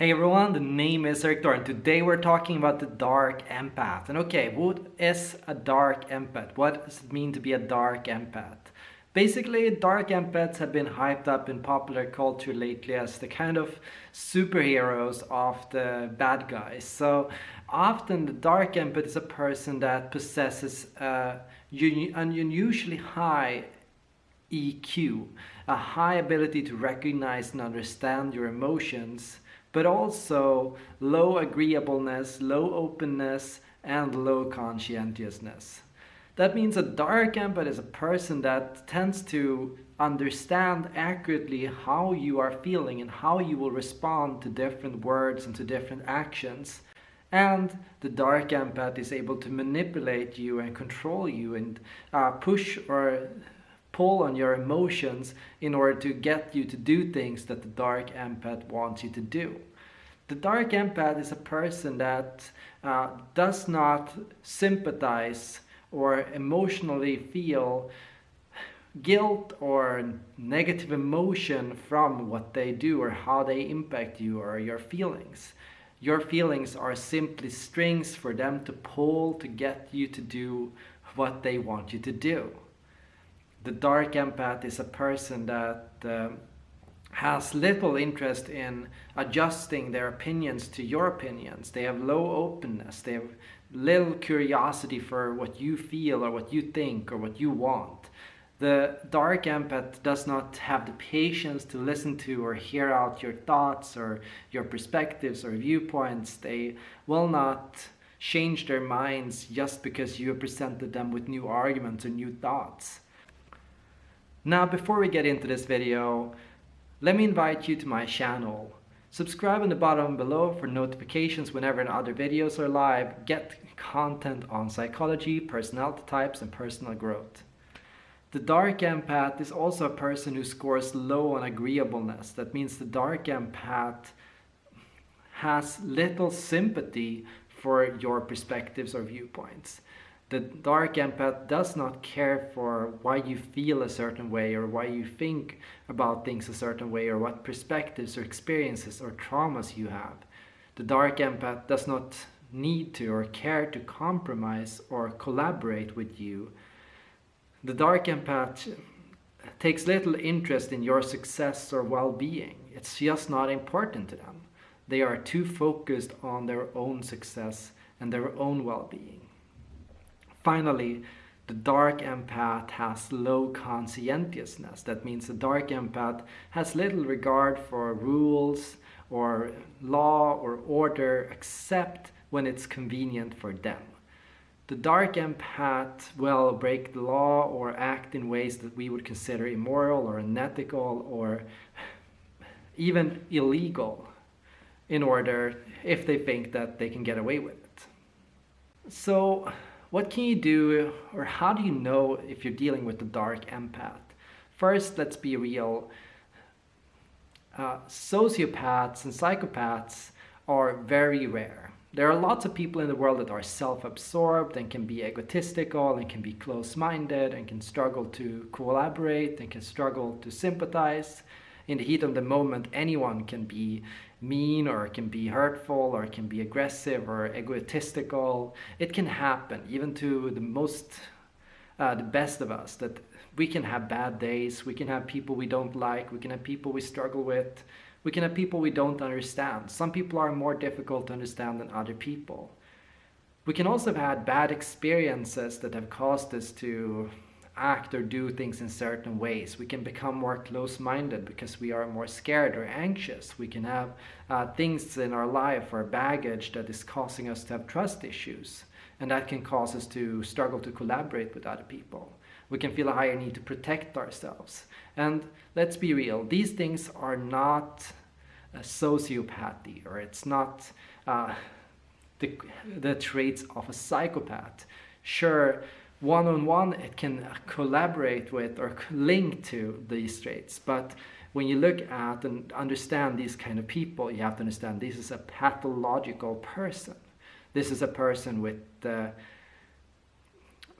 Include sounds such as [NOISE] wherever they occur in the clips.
Hey everyone, the name is Eric and today we're talking about the dark empath. And okay, what is a dark empath? What does it mean to be a dark empath? Basically, dark empaths have been hyped up in popular culture lately as the kind of superheroes of the bad guys. So often the dark empath is a person that possesses an unusually high EQ, a high ability to recognize and understand your emotions but also low agreeableness, low openness, and low conscientiousness. That means a dark empath is a person that tends to understand accurately how you are feeling and how you will respond to different words and to different actions. And the dark empath is able to manipulate you and control you and uh, push or pull on your emotions in order to get you to do things that the dark empath wants you to do. The dark empath is a person that uh, does not sympathize or emotionally feel guilt or negative emotion from what they do or how they impact you or your feelings. Your feelings are simply strings for them to pull to get you to do what they want you to do the dark empath is a person that uh, has little interest in adjusting their opinions to your opinions. They have low openness. They have little curiosity for what you feel or what you think or what you want. The dark empath does not have the patience to listen to or hear out your thoughts or your perspectives or viewpoints. They will not change their minds just because you have presented them with new arguments or new thoughts. Now before we get into this video, let me invite you to my channel. Subscribe in the bottom below for notifications whenever other videos are live. Get content on psychology, personality types and personal growth. The dark empath is also a person who scores low on agreeableness. That means the dark empath has little sympathy for your perspectives or viewpoints the dark empath does not care for why you feel a certain way or why you think about things a certain way or what perspectives or experiences or traumas you have. The dark empath does not need to or care to compromise or collaborate with you. The dark empath takes little interest in your success or well-being. It's just not important to them. They are too focused on their own success and their own well-being. Finally, the dark empath has low conscientiousness. That means the dark empath has little regard for rules or law or order except when it's convenient for them. The dark empath will break the law or act in ways that we would consider immoral or unethical or even illegal in order if they think that they can get away with it. So what can you do or how do you know if you're dealing with the dark empath? First, let's be real. Uh, sociopaths and psychopaths are very rare. There are lots of people in the world that are self-absorbed and can be egotistical and can be close-minded and can struggle to collaborate and can struggle to sympathize. In the heat of the moment, anyone can be mean or it can be hurtful or it can be aggressive or egotistical. It can happen even to the most, uh, the best of us that we can have bad days. We can have people we don't like. We can have people we struggle with. We can have people we don't understand. Some people are more difficult to understand than other people. We can also have had bad experiences that have caused us to act or do things in certain ways. We can become more close-minded because we are more scared or anxious. We can have uh, things in our life or baggage that is causing us to have trust issues. And that can cause us to struggle to collaborate with other people. We can feel a higher need to protect ourselves. And let's be real, these things are not a sociopathy or it's not uh, the, the traits of a psychopath. Sure, one-on-one it can collaborate with or link to these traits. But when you look at and understand these kind of people you have to understand this is a pathological person. This is a person with uh,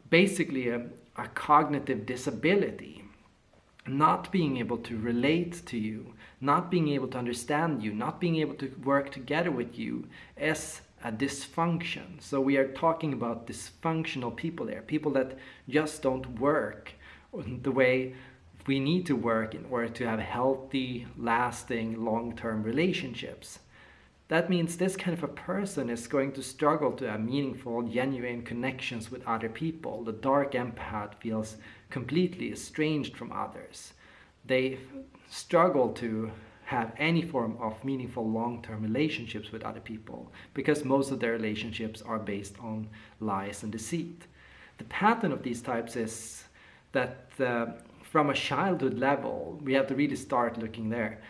basically a, a cognitive disability. Not being able to relate to you, not being able to understand you, not being able to work together with you is a dysfunction. So we are talking about dysfunctional people there, people that just don't work the way we need to work in order to have healthy, lasting, long-term relationships. That means this kind of a person is going to struggle to have meaningful, genuine connections with other people. The dark empath feels completely estranged from others. They struggle to have any form of meaningful long-term relationships with other people because most of their relationships are based on lies and deceit. The pattern of these types is that uh, from a childhood level, we have to really start looking there.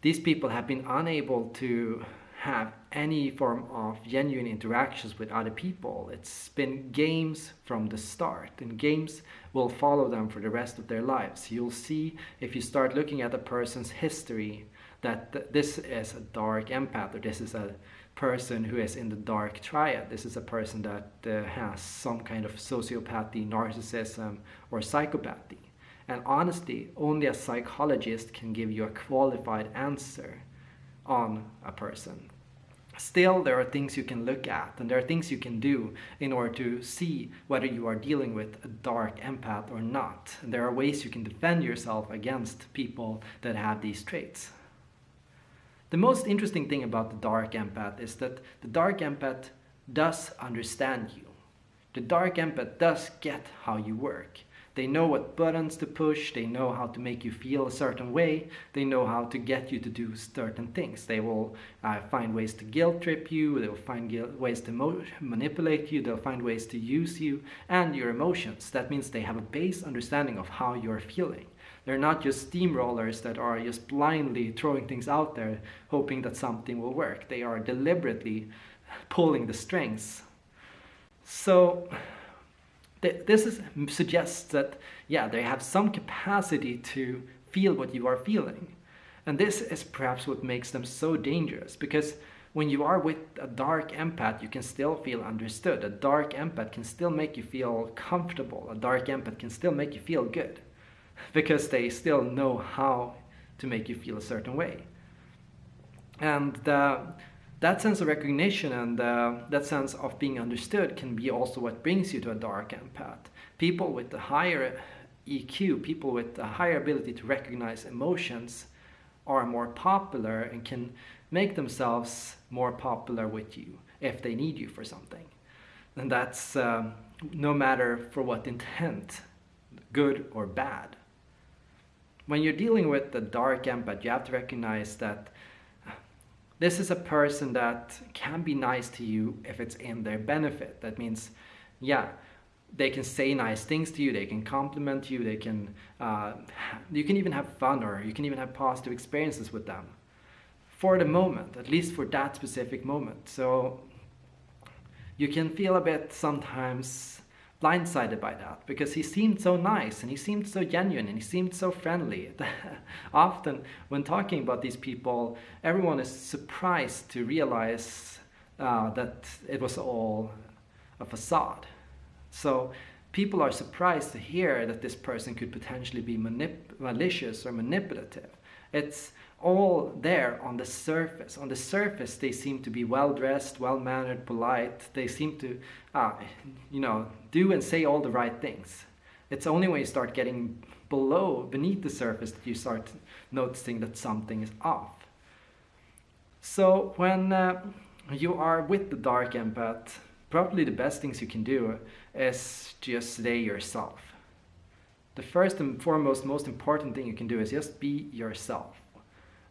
These people have been unable to have any form of genuine interactions with other people. It's been games from the start, and games will follow them for the rest of their lives. You'll see if you start looking at a person's history that th this is a dark empath, or this is a person who is in the dark triad. This is a person that uh, has some kind of sociopathy, narcissism, or psychopathy. And honestly, only a psychologist can give you a qualified answer on a person. Still, there are things you can look at and there are things you can do in order to see whether you are dealing with a dark empath or not. And there are ways you can defend yourself against people that have these traits. The most interesting thing about the dark empath is that the dark empath does understand you. The dark empath does get how you work. They know what buttons to push, they know how to make you feel a certain way, they know how to get you to do certain things. They will uh, find ways to guilt trip you, they will find ways to manipulate you, they'll find ways to use you and your emotions. That means they have a base understanding of how you're feeling. They're not just steamrollers that are just blindly throwing things out there hoping that something will work. They are deliberately pulling the strings. So this is, suggests that, yeah, they have some capacity to feel what you are feeling. And this is perhaps what makes them so dangerous because when you are with a dark empath, you can still feel understood. A dark empath can still make you feel comfortable. A dark empath can still make you feel good [LAUGHS] because they still know how to make you feel a certain way. And uh, that sense of recognition and uh, that sense of being understood can be also what brings you to a dark empath. People with a higher EQ, people with a higher ability to recognize emotions are more popular and can make themselves more popular with you if they need you for something. And that's um, no matter for what intent, good or bad. When you're dealing with the dark empath, you have to recognize that this is a person that can be nice to you if it's in their benefit. That means, yeah, they can say nice things to you, they can compliment you, they can, uh, you can even have fun or you can even have positive experiences with them. For the moment, at least for that specific moment. So you can feel a bit sometimes blindsided by that because he seemed so nice and he seemed so genuine and he seemed so friendly. [LAUGHS] Often, when talking about these people, everyone is surprised to realize uh, that it was all a facade. So people are surprised to hear that this person could potentially be malicious or manipulative. It's all there on the surface. On the surface, they seem to be well dressed, well mannered, polite. They seem to, uh, you know, do and say all the right things. It's only when you start getting below, beneath the surface, that you start noticing that something is off. So when uh, you are with the dark empath, probably the best things you can do is just stay yourself. The first and foremost, most important thing you can do is just be yourself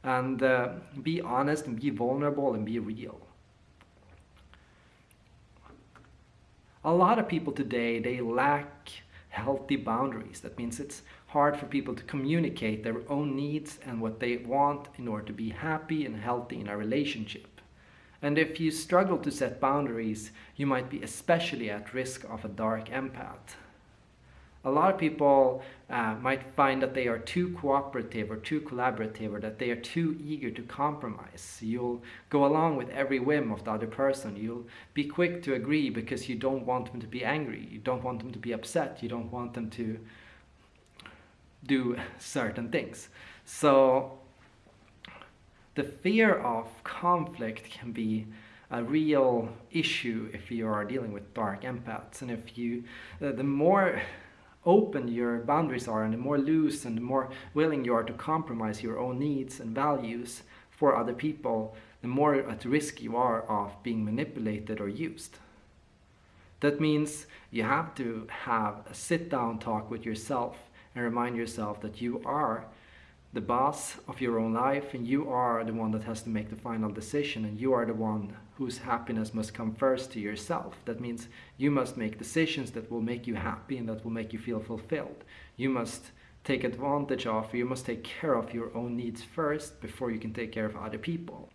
and uh, be honest and be vulnerable and be real. A lot of people today, they lack healthy boundaries. That means it's hard for people to communicate their own needs and what they want in order to be happy and healthy in a relationship. And if you struggle to set boundaries, you might be especially at risk of a dark empath a lot of people uh, might find that they are too cooperative or too collaborative or that they are too eager to compromise. You'll go along with every whim of the other person. You'll be quick to agree because you don't want them to be angry. You don't want them to be upset. You don't want them to do certain things. So the fear of conflict can be a real issue if you are dealing with dark empaths and if you the more open your boundaries are and the more loose and the more willing you are to compromise your own needs and values for other people the more at risk you are of being manipulated or used. That means you have to have a sit down talk with yourself and remind yourself that you are the boss of your own life and you are the one that has to make the final decision and you are the one whose happiness must come first to yourself. That means you must make decisions that will make you happy and that will make you feel fulfilled. You must take advantage of, you must take care of your own needs first before you can take care of other people.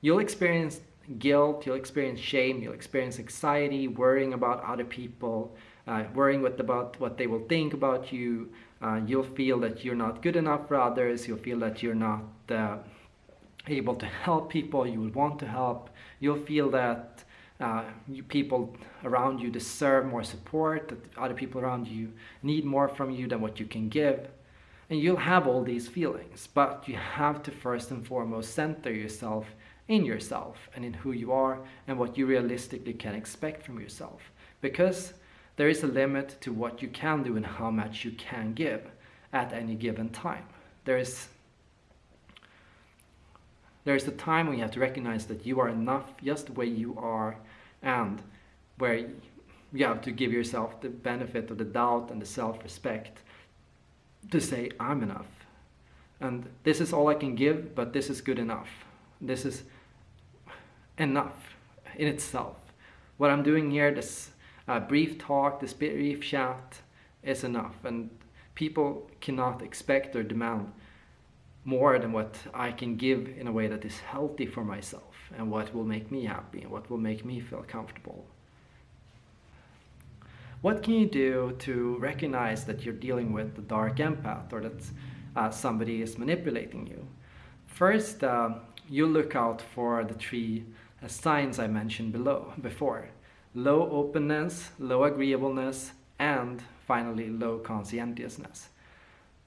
You'll experience guilt, you'll experience shame, you'll experience anxiety, worrying about other people, uh, worrying what, about what they will think about you, uh, you'll feel that you're not good enough for others. You'll feel that you're not uh, able to help people you would want to help. You'll feel that uh, you, people around you deserve more support, that other people around you need more from you than what you can give. And you'll have all these feelings, but you have to first and foremost center yourself in yourself and in who you are and what you realistically can expect from yourself. Because there is a limit to what you can do and how much you can give at any given time. There is there is a time when you have to recognize that you are enough just the way you are and where you have to give yourself the benefit of the doubt and the self-respect to say I'm enough. And this is all I can give but this is good enough. This is enough in itself. What I'm doing here this a brief talk, this brief chat is enough. And people cannot expect or demand more than what I can give in a way that is healthy for myself and what will make me happy and what will make me feel comfortable. What can you do to recognize that you're dealing with the dark empath or that uh, somebody is manipulating you? First, uh, you look out for the three uh, signs I mentioned below before low openness, low agreeableness, and finally low conscientiousness.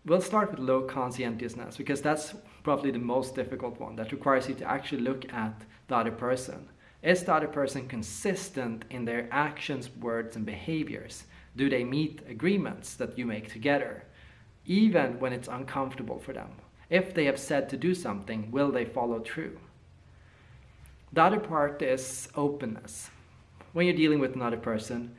We'll start with low conscientiousness because that's probably the most difficult one that requires you to actually look at the other person. Is the other person consistent in their actions, words, and behaviors? Do they meet agreements that you make together? Even when it's uncomfortable for them. If they have said to do something, will they follow through? The other part is openness when you're dealing with another person,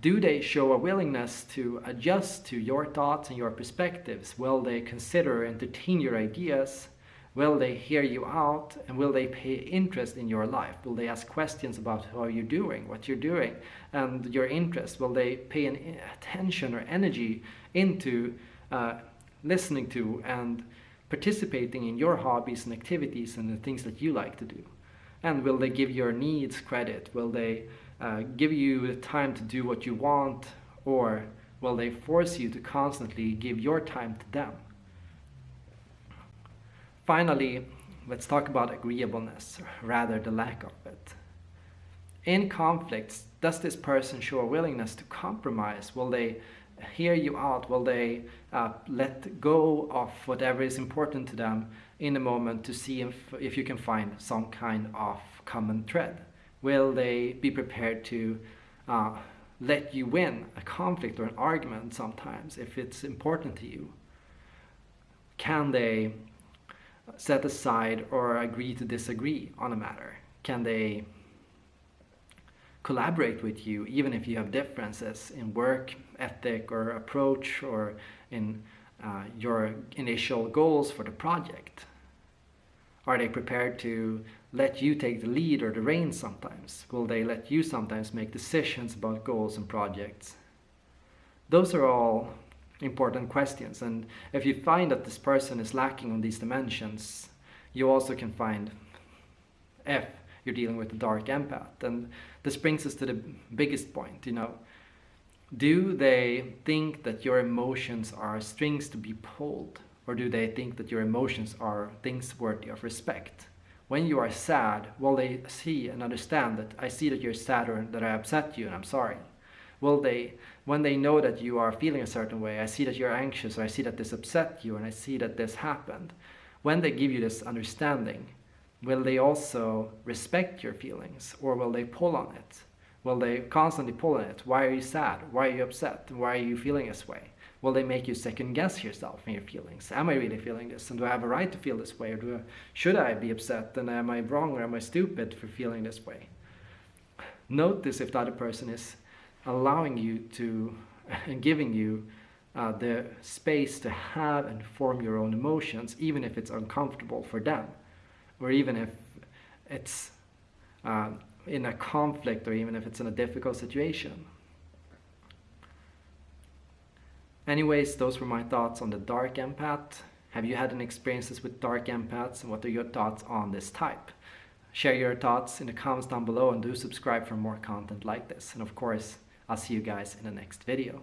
do they show a willingness to adjust to your thoughts and your perspectives? Will they consider and entertain your ideas? Will they hear you out? And will they pay interest in your life? Will they ask questions about how you're doing, what you're doing, and your interests? Will they pay an attention or energy into uh, listening to and participating in your hobbies and activities and the things that you like to do? And will they give your needs credit? Will they uh, give you the time to do what you want or will they force you to constantly give your time to them? Finally, let's talk about agreeableness, rather the lack of it. In conflicts, does this person show a willingness to compromise? Will they hear you out? Will they uh, let go of whatever is important to them in a moment to see if, if you can find some kind of common thread? Will they be prepared to uh, let you win a conflict or an argument sometimes if it's important to you? Can they set aside or agree to disagree on a matter? Can they collaborate with you even if you have differences in work ethic or approach or in uh, your initial goals for the project? Are they prepared to let you take the lead or the reins sometimes? Will they let you sometimes make decisions about goals and projects? Those are all important questions and if you find that this person is lacking on these dimensions you also can find if you're dealing with a dark empath and this brings us to the biggest point you know do they think that your emotions are strings to be pulled or do they think that your emotions are things worthy of respect when you are sad, will they see and understand that I see that you're sad or that I upset you and I'm sorry? Will they, when they know that you are feeling a certain way, I see that you're anxious, or I see that this upset you, and I see that this happened. When they give you this understanding, will they also respect your feelings, or will they pull on it? Will they constantly pull on it? Why are you sad? Why are you upset? Why are you feeling this way? Will they make you second guess yourself and your feelings? Am I really feeling this? And do I have a right to feel this way? Or do I, should I be upset? And am I wrong or am I stupid for feeling this way? Notice if the other person is allowing you to [LAUGHS] and giving you uh, the space to have and form your own emotions, even if it's uncomfortable for them, or even if it's uh, in a conflict, or even if it's in a difficult situation. Anyways, those were my thoughts on the dark empath. Have you had any experiences with dark empaths and what are your thoughts on this type? Share your thoughts in the comments down below and do subscribe for more content like this. And of course, I'll see you guys in the next video.